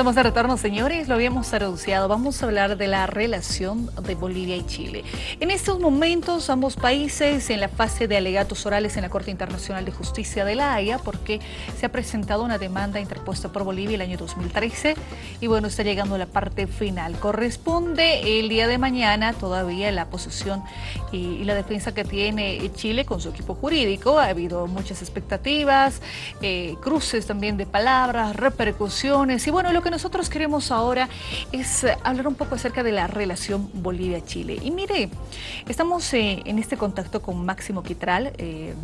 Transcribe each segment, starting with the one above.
Estamos de retorno, señores, lo habíamos anunciado. Vamos a hablar de la relación de Bolivia y Chile. En estos momentos, ambos países en la fase de alegatos orales en la Corte Internacional de Justicia de La Haya, porque se ha presentado una demanda interpuesta por Bolivia el año 2013 y bueno, está llegando la parte final. Corresponde el día de mañana todavía la posición y, la defensa que tiene Chile con su equipo jurídico. Ha habido muchas expectativas, eh, cruces también de palabras, repercusiones y bueno, lo que nosotros queremos ahora es eh, hablar un poco acerca de la relación Bolivia-Chile. Y mire, estamos eh, en este contacto con Máximo Quitral, eh,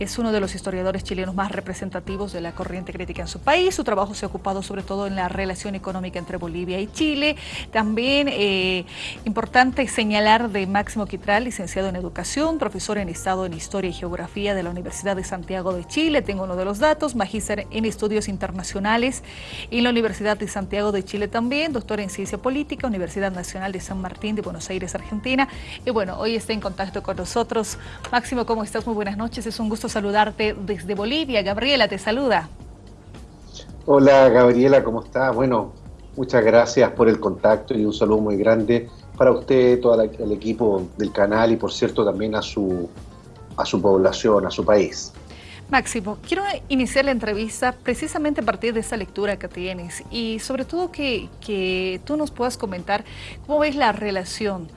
es uno de los historiadores chilenos más representativos de la corriente crítica en su país. Su trabajo se ha ocupado sobre todo en la relación económica entre Bolivia y Chile. También eh, importante señalar de Máximo Quitral, licenciado en Educación, profesor en Estado en Historia y Geografía de la Universidad de Santiago de Chile. Tengo uno de los datos, magíster en Estudios Internacionales en la Universidad de Santiago de Chile también, doctor en Ciencia Política, Universidad Nacional de San Martín de Buenos Aires, Argentina. Y bueno, hoy está en contacto con nosotros. Máximo, ¿cómo estás? Muy buenas noches. Es un gusto saludarte desde Bolivia. Gabriela te saluda. Hola Gabriela, ¿cómo está? Bueno, muchas gracias por el contacto y un saludo muy grande para usted, todo el equipo del canal y por cierto también a su, a su población, a su país. Máximo, quiero iniciar la entrevista precisamente a partir de esa lectura que tienes y sobre todo que, que tú nos puedas comentar cómo ves la relación.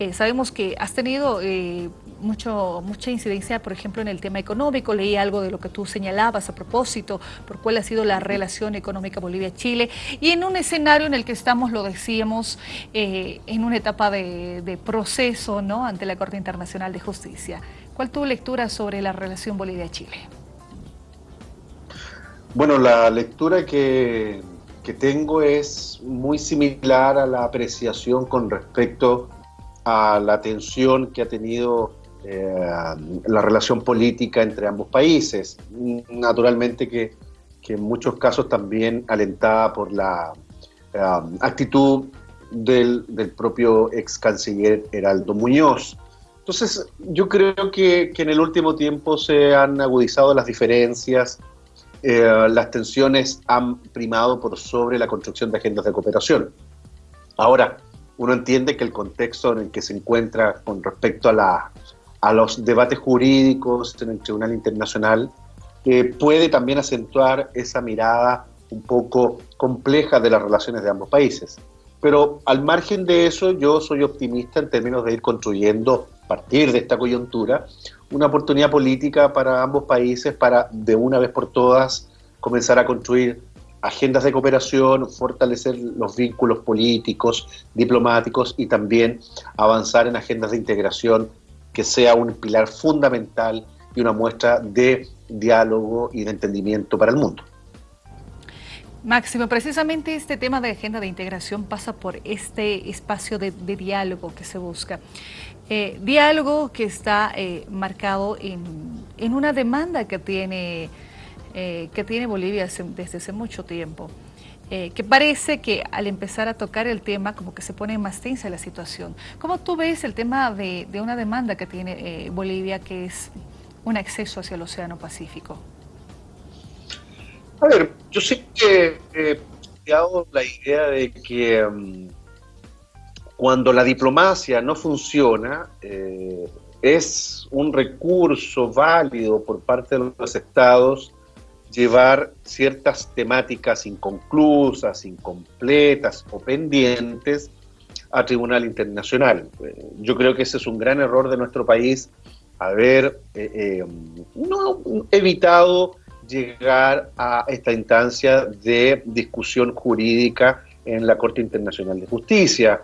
Eh, sabemos que has tenido eh, mucho, mucha incidencia, por ejemplo, en el tema económico. Leí algo de lo que tú señalabas a propósito, por cuál ha sido la relación económica Bolivia-Chile. Y en un escenario en el que estamos, lo decíamos, eh, en una etapa de, proceso ¿no? ante la Corte Internacional de Justicia. ¿Cuál tu lectura sobre la relación Bolivia-Chile? Bueno, la lectura que, que tengo es muy similar a la apreciación con respecto a la tensión que ha tenido la relación política entre ambos países. Naturalmente que, en muchos casos también alentada por la eh, actitud del, propio ex canciller Heraldo Muñoz. Entonces, yo creo que, en el último tiempo se han agudizado las diferencias, eh, las tensiones han primado por sobre la construcción de agendas de cooperación. Ahora, uno entiende que el contexto en el que se encuentra con respecto a la a los debates jurídicos en el Tribunal Internacional, que puede también acentuar esa mirada un poco compleja de las relaciones de ambos países. Pero al margen de eso, yo soy optimista en términos de ir construyendo, a partir de esta coyuntura, una oportunidad política para ambos países para, de una vez por todas, comenzar a construir agendas de cooperación, fortalecer los vínculos políticos, diplomáticos y también avanzar en agendas de integración que sea un pilar fundamental y una muestra de diálogo y de entendimiento para el mundo. Máximo, precisamente este tema de agenda de integración pasa por este espacio de, diálogo que se busca. Eh, diálogo que está eh, marcado en, una demanda que tiene, eh, que tiene Bolivia desde hace mucho tiempo. Eh, que parece que al empezar a tocar el tema como que se pone más tensa la situación. ¿Cómo tú ves el tema de, una demanda que tiene eh, Bolivia que es un acceso hacia el Océano Pacífico? A ver, yo sé que he planteado la idea de que mm, cuando la diplomacia no funciona, eh, es un recurso válido por parte de los estados llevar ciertas temáticas inconclusas, incompletas o pendientes a Tribunal Internacional. Eh, yo creo que ese es un gran error de nuestro país, haber eh, eh, no evitado llegar a esta instancia de discusión jurídica en la Corte Internacional de Justicia.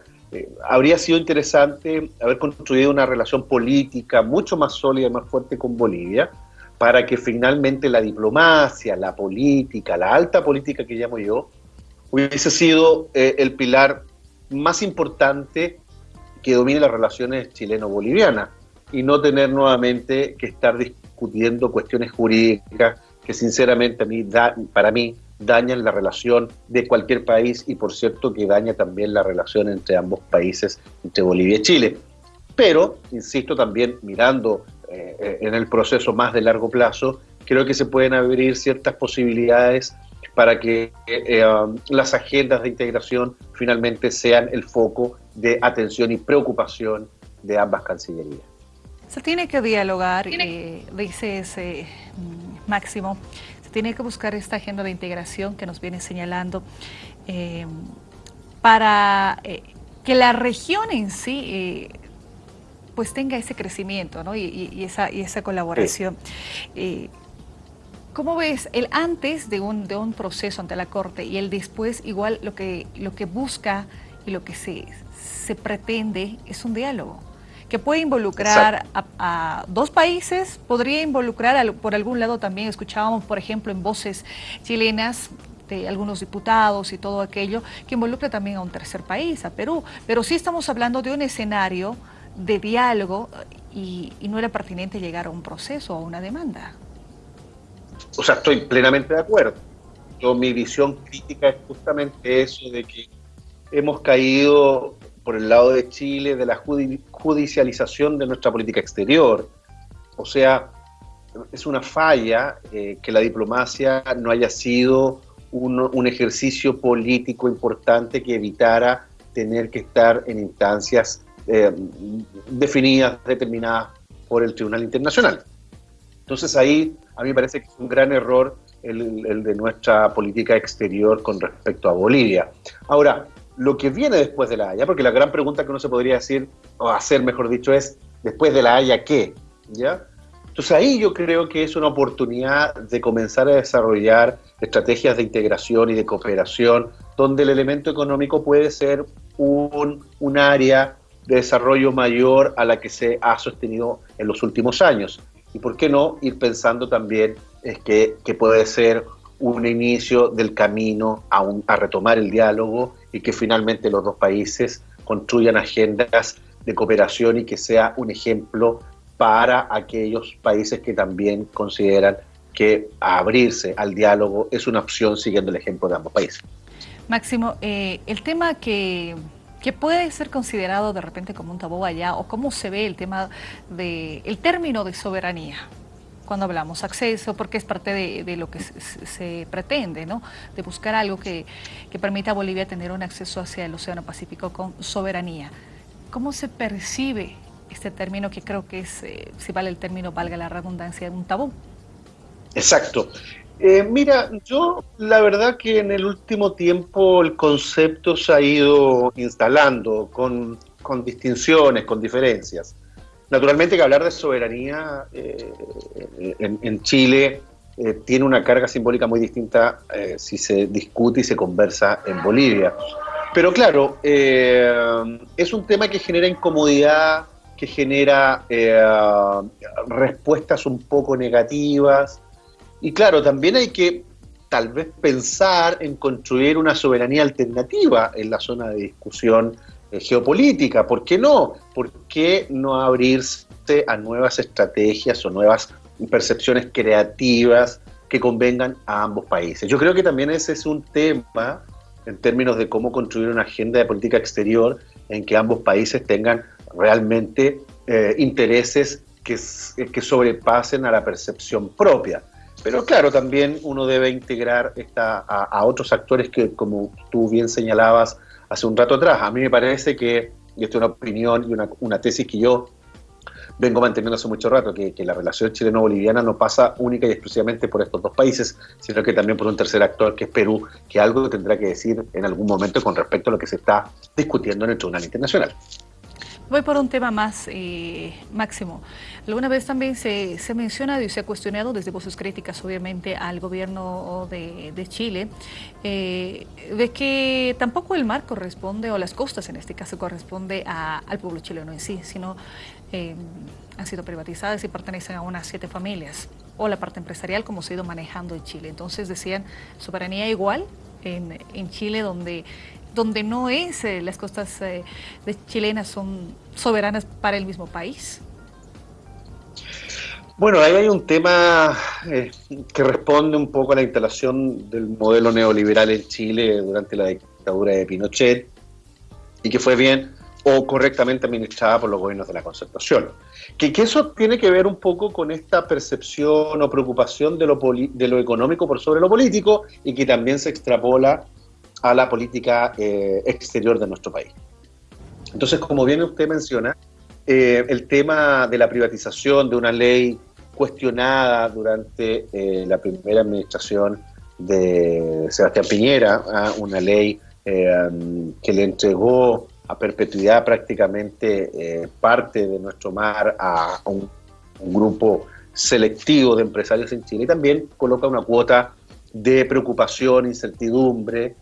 habría sido interesante haber construido una relación política mucho más sólida y más fuerte con Bolivia, para que finalmente la diplomacia, la política, la alta política que llamo yo, hubiese sido eh, el pilar más importante que domine las relaciones chileno-bolivianas y no tener nuevamente que estar discutiendo cuestiones jurídicas que sinceramente a mí, para mí dañan la relación de cualquier país y por cierto que daña también la relación entre ambos países, entre Bolivia y Chile. Pero, insisto, también mirando eh, en el proceso más de largo plazo, creo que se pueden abrir ciertas posibilidades para que eh, um, las agendas de integración finalmente sean el foco de atención y preocupación de ambas cancillerías. Se tiene que dialogar, eh, dice ese mm, Máximo, se tiene que buscar esta agenda de integración que nos viene señalando eh, para que la región en sí pues tenga ese crecimiento y, esa, y esa colaboración. ¿Cómo ves el antes de un, de un proceso ante la Corte y el después igual lo que, lo que busca y lo que se, se pretende es un diálogo? que puede involucrar a, dos países, podría involucrar por algún lado también, escuchábamos por ejemplo en voces chilenas de algunos diputados y todo aquello, que involucra también a un tercer país, a Perú, pero sí estamos hablando de un escenario de diálogo y, y no era pertinente llegar a un proceso o a una demanda o sea, estoy plenamente de acuerdo. Yo, mi visión crítica es justamente eso de que hemos caído por el lado de Chile de la judicialización de nuestra política exterior. O sea, es una falla eh, que la diplomacia no haya sido un, ejercicio político importante que evitara tener que estar en instancias eh, definidas, determinadas por el Tribunal Internacional. Entonces ahí a mí me parece que es un gran error el, de nuestra política exterior con respecto a Bolivia. Ahora, lo que viene después de la Haya, porque la gran pregunta que uno se podría decir, o hacer mejor dicho, es, después de la Haya, ¿qué? ¿Ya? Entonces ahí yo creo que es una oportunidad de comenzar a desarrollar estrategias de integración y de cooperación, donde el elemento económico puede ser un, un área de desarrollo mayor a la que se ha sostenido en los últimos años y por qué no ir pensando también es que, que puede ser un inicio del camino a, a retomar el diálogo y que finalmente los dos países construyan agendas de cooperación y que sea un ejemplo para aquellos países que también consideran que abrirse al diálogo es una opción siguiendo el ejemplo de ambos países. Máximo, eh, el tema que que puede ser considerado de repente como un tabú allá o cómo se ve el tema de el término de soberanía cuando hablamos acceso, porque es parte de, lo que se, pretende, ¿no? De buscar algo que, permita a Bolivia tener un acceso hacia el Océano Pacífico con soberanía. ¿Cómo se percibe este término que creo que es, eh, si vale el término, valga la redundancia, un tabú? Exacto. Eh, mira, yo la verdad que en el último tiempo el concepto se ha ido instalando con, distinciones, con diferencias. Naturalmente que hablar de soberanía eh, en, Chile eh, tiene una carga simbólica muy distinta si se discute y se conversa en Bolivia. Pero claro, es un tema que genera incomodidad, que genera respuestas un poco negativas, y claro, también hay que tal vez pensar en construir una soberanía alternativa en la zona de discusión eh, geopolítica. ¿Por qué no? ¿Por qué no abrirse a nuevas estrategias o nuevas percepciones creativas que convengan a ambos países? Yo creo que también ese es un tema en términos de cómo construir una agenda de política exterior en que ambos países tengan realmente eh, intereses que, que sobrepasen a la percepción propia. Pero claro, también uno debe integrar esta, a, otros actores que, como tú bien señalabas hace un rato atrás, a mí me parece que, y esto es una opinión y una, tesis que yo vengo manteniendo hace mucho rato, que, que la relación chileno-boliviana no pasa única y exclusivamente por estos dos países, sino que también por un tercer actor que es Perú, que algo tendrá que decir en algún momento con respecto a lo que se está discutiendo en el Tribunal Internacional. Voy por un tema más eh, máximo. Alguna vez también se, se, ha mencionado y se ha cuestionado desde voces críticas, obviamente, al gobierno de, Chile, eh, de que tampoco el mar corresponde, o las costas en este caso, corresponde al pueblo chileno en sí, sino eh, han sido privatizadas y pertenecen a unas siete familias, o la parte empresarial como se ha ido manejando en Chile. Entonces decían, soberanía igual en, en Chile, donde donde no es, eh, las costas eh, chilenas son soberanas para el mismo país? Bueno, ahí hay un tema eh, que responde un poco a la instalación del modelo neoliberal en Chile durante la dictadura de Pinochet y que fue bien o correctamente administrada por los gobiernos de la concertación. Que, que, eso tiene que ver un poco con esta percepción o preocupación de lo, de lo económico por sobre lo político y que también se extrapola a la política eh, exterior de nuestro país. Entonces, como bien usted menciona, eh, el tema de la privatización de una ley cuestionada durante eh, la primera administración de Sebastián Piñera, una ley que le entregó a perpetuidad prácticamente parte de nuestro mar a un, un grupo selectivo de empresarios en Chile y también coloca una cuota de preocupación, incertidumbre,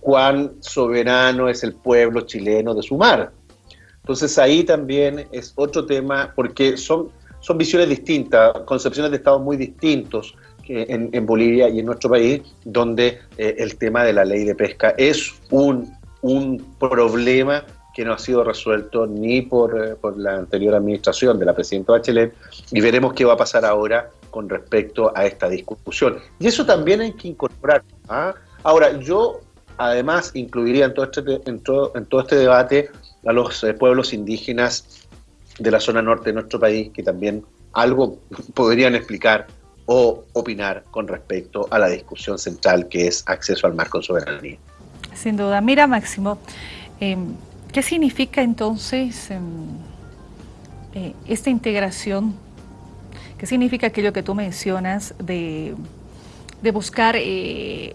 cuán soberano es el pueblo chileno de su mar. Entonces ahí también es otro tema, porque son, son visiones distintas, concepciones de estados muy distintos en, en Bolivia y en nuestro país, donde eh, el tema de la ley de pesca es un, un problema que no ha sido resuelto ni por, eh, por, la anterior administración de la presidenta Bachelet y veremos qué va a pasar ahora con respecto a esta discusión. Y eso también hay que incorporar. ¿ah? Ahora, yo además incluiría en todo este, en todo, en todo este debate a los eh, pueblos indígenas de la zona norte de nuestro país, que también algo podrían explicar o opinar con respecto a la discusión central que es acceso al mar con soberanía. Sin duda. Mira, Máximo, eh, ¿qué significa entonces eh, eh, esta integración? ¿Qué significa aquello que tú mencionas de, de buscar eh,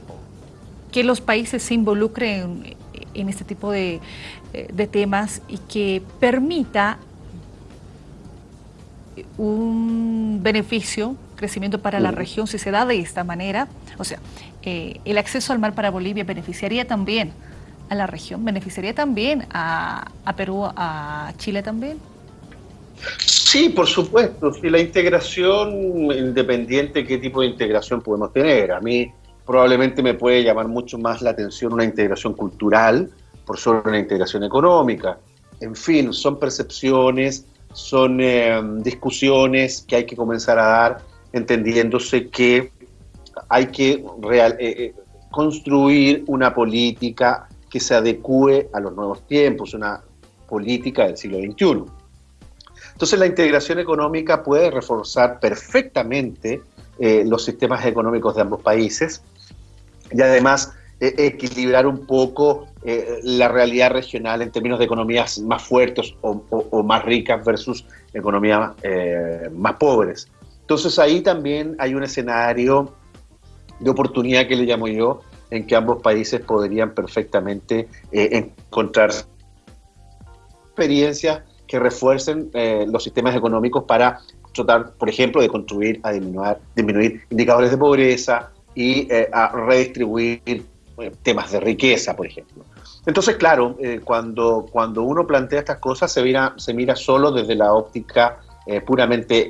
que los países se involucren en este tipo de, eh, de temas y que permita un beneficio, crecimiento para la región si se da de esta manera. O sea, eh, el acceso al mar para Bolivia beneficiaría también a la región, beneficiaría también a, a Perú, a Chile también. Sí, por supuesto. Si la integración, independiente qué tipo de integración podemos tener. A mí probablemente me puede llamar mucho más la atención una integración cultural por sobre una integración económica. En fin, son percepciones, son eh, discusiones que hay que comenzar a dar entendiéndose que hay que eh, eh, construir una política que se adecue a los nuevos tiempos, una política del siglo XXI. Entonces la integración económica puede reforzar perfectamente los sistemas económicos de ambos países y además eh, equilibrar un poco eh, la realidad regional en términos de economías más fuertes o, más ricas versus economías eh, más pobres. Entonces ahí también hay un escenario de oportunidad que le llamo yo, en que ambos países podrían perfectamente encontrar experiencias que refuercen los sistemas económicos para tratar, por ejemplo, de contribuir a disminuir indicadores de pobreza y eh, a redistribuir eh, temas de riqueza, por ejemplo. Entonces, claro, eh, cuando, cuando uno plantea estas cosas se mira, se mira solo desde la óptica puramente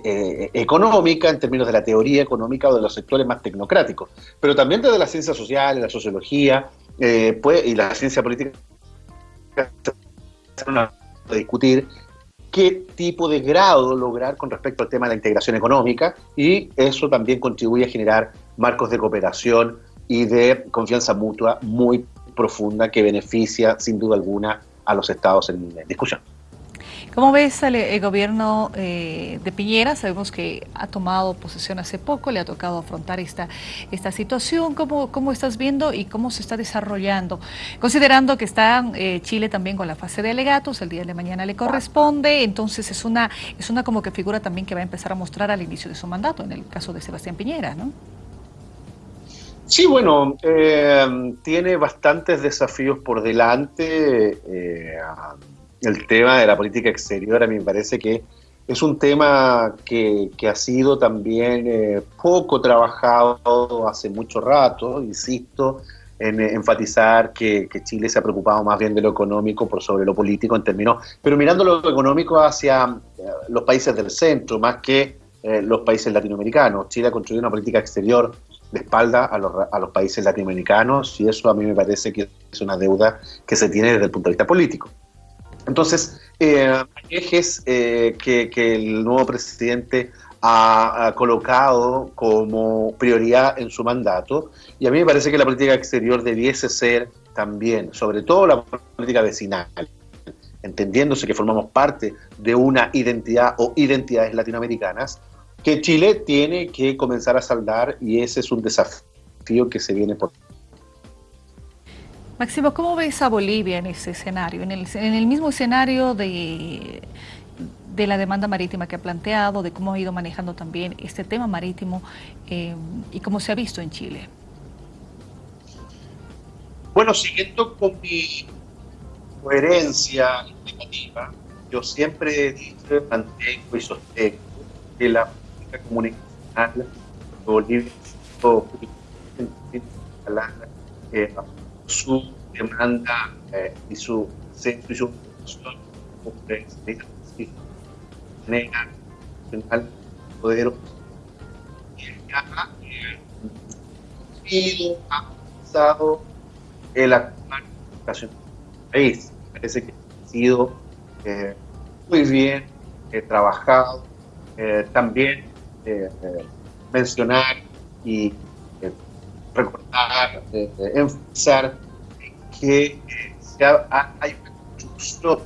económica, en términos de la teoría económica o de los sectores más tecnocráticos, pero también desde las ciencias sociales, la sociología pues, y la ciencia política discutir qué tipo de grado lograr con respecto al tema de la integración económica y eso también contribuye a generar marcos de cooperación y de confianza mutua muy profunda que beneficia sin duda alguna a los estados en discusión. ¿Cómo ves el, el gobierno eh, de Piñera? Sabemos que ha tomado posesión hace poco, le ha tocado afrontar esta, esta situación. ¿Cómo, ¿Cómo estás viendo y cómo se está desarrollando? Considerando que está eh, Chile también con la fase de alegatos, el día de mañana le corresponde, entonces es una, es una como que figura también que va a empezar a mostrar al inicio de su mandato, en el caso de Sebastián Piñera, ¿no? Sí, bueno, eh, tiene bastantes desafíos por delante. Eh, el tema de la política exterior a mí me parece que es un tema que, que ha sido también eh, poco trabajado hace mucho rato, insisto, en eh, enfatizar que, que, Chile se ha preocupado más bien de lo económico por sobre lo político en términos, pero mirando lo económico hacia eh, los países del centro, más que eh, los países latinoamericanos. Chile ha construido una política exterior de espalda a los, a los países latinoamericanos y eso a mí me parece que es una deuda que se tiene desde el punto de vista político. Entonces, eh, ejes eh, que, que, el nuevo presidente ha, colocado como prioridad en su mandato. Y a mí me parece que la política exterior debiese ser también, sobre todo la política vecinal, entendiéndose que formamos parte de una identidad o identidades latinoamericanas, que Chile tiene que comenzar a saldar y ese es un desafío que se viene por Máximo, ¿cómo ves a Bolivia en ese escenario? En el, en el mismo escenario de, de, la demanda marítima que ha planteado, de cómo ha ido manejando también este tema marítimo eh, y cómo se ha visto en Chile. Bueno, siguiendo con mi coherencia indicativa, yo siempre he dicho, mantengo y sostengo que la política comunicacional de Bolivia eh, su demanda eh, y su centro y su nacional poder y ha avanzado el actual educación del país. Parece que ha sido eh, muy bien eh, trabajado. Eh, también mencionar y recordar, enfatizar que hay un justo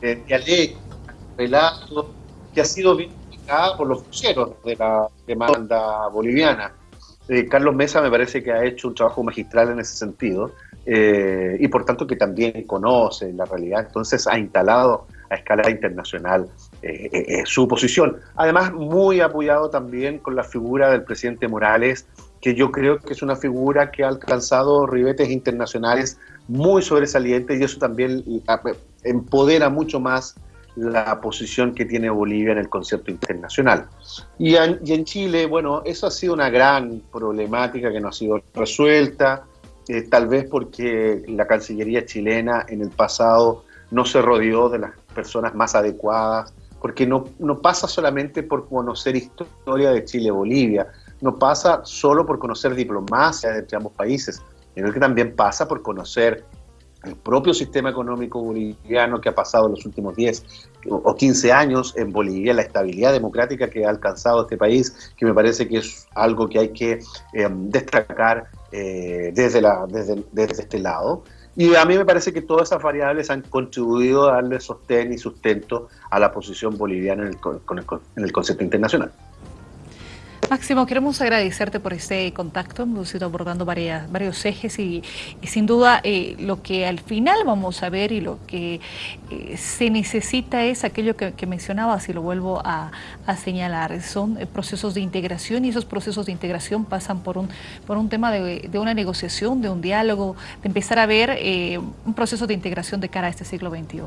dialecto, relato, que ha sido vindicada por los fuseros de la demanda boliviana. Carlos Mesa me parece que ha hecho un trabajo magistral en ese sentido eh, y por tanto que también conoce la realidad, entonces ha instalado a escala internacional eh, eh, su posición. Además, muy apoyado también con la figura del presidente Morales, que yo creo que es una figura que ha alcanzado ribetes internacionales muy sobresalientes y eso también empodera mucho más la posición que tiene Bolivia en el concepto internacional. Y en, y en Chile, bueno, eso ha sido una gran problemática que no ha sido resuelta. Eh, tal vez porque la Cancillería chilena en el pasado no se rodeó de las personas más adecuadas, porque no, no pasa solamente por conocer historia de Chile-Bolivia, no pasa solo por conocer diplomacia entre ambos países, sino que también pasa por conocer el propio sistema económico boliviano que ha pasado en los últimos 10 o 15 años en Bolivia, la estabilidad democrática que ha alcanzado este país, que me parece que es algo que hay que eh, destacar eh, desde, la, desde, desde, este lado. Y a mí me parece que todas esas variables han contribuido a darle sostén y sustento a la posición boliviana en el, en el concepto internacional. Máximo, queremos agradecerte por este contacto. Hemos ido abordando varias, varios ejes y, sin duda eh, lo que al final vamos a ver y lo que eh, se necesita es aquello que, mencionabas y lo vuelvo a, señalar. Son eh, procesos de integración y esos procesos de integración pasan por un, por un tema de, una negociación, de un diálogo, de empezar a ver un proceso de integración de cara a este siglo XXI.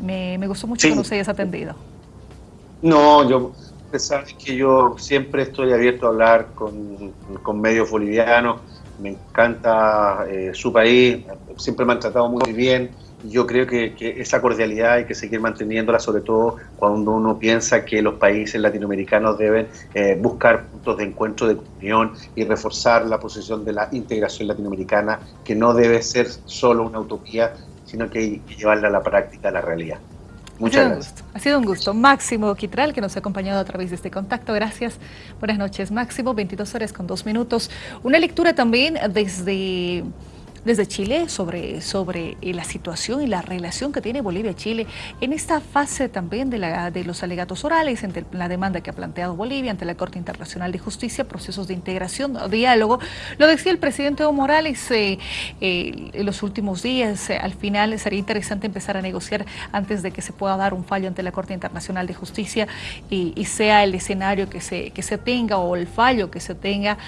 Me, gustó mucho que nos hayas atendido. No, yo Sabes que yo siempre estoy abierto a hablar con, medios bolivianos, me encanta eh, su país, siempre me han tratado muy bien. Yo creo que, esa cordialidad hay que seguir manteniéndola, sobre todo cuando uno piensa que los países latinoamericanos deben eh, buscar puntos de encuentro, de unión y reforzar la posición de la integración latinoamericana, que no debe ser solo una utopía, sino que hay que llevarla a la práctica, a la realidad. Muchas gracias. Ha sido un gusto. Máximo Quitral, que nos ha acompañado a través de este contacto. Gracias. Buenas noches, Máximo. 22 horas con dos minutos. Una lectura también desde desde Chile sobre, sobre eh, la situación y la relación que tiene Bolivia-Chile en esta fase también de, la, de los alegatos orales, entre la demanda que ha planteado Bolivia ante la Corte Internacional de Justicia, procesos de integración, diálogo. Lo decía el presidente Evo Morales eh, eh, en los últimos días, al final sería interesante empezar a negociar antes de que se pueda dar un fallo ante la Corte Internacional de Justicia y, sea el escenario que se, que se tenga o el fallo que se tenga,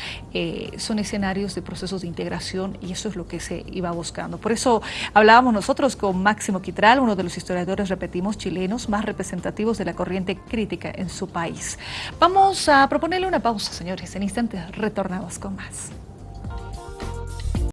son escenarios de procesos de integración y eso es lo que iba buscando. Por eso hablábamos nosotros con Máximo Quitral, uno de los historiadores, repetimos, chilenos más representativos de la corriente crítica en su país. Vamos a proponerle una pausa, señores. En instantes retornamos con más.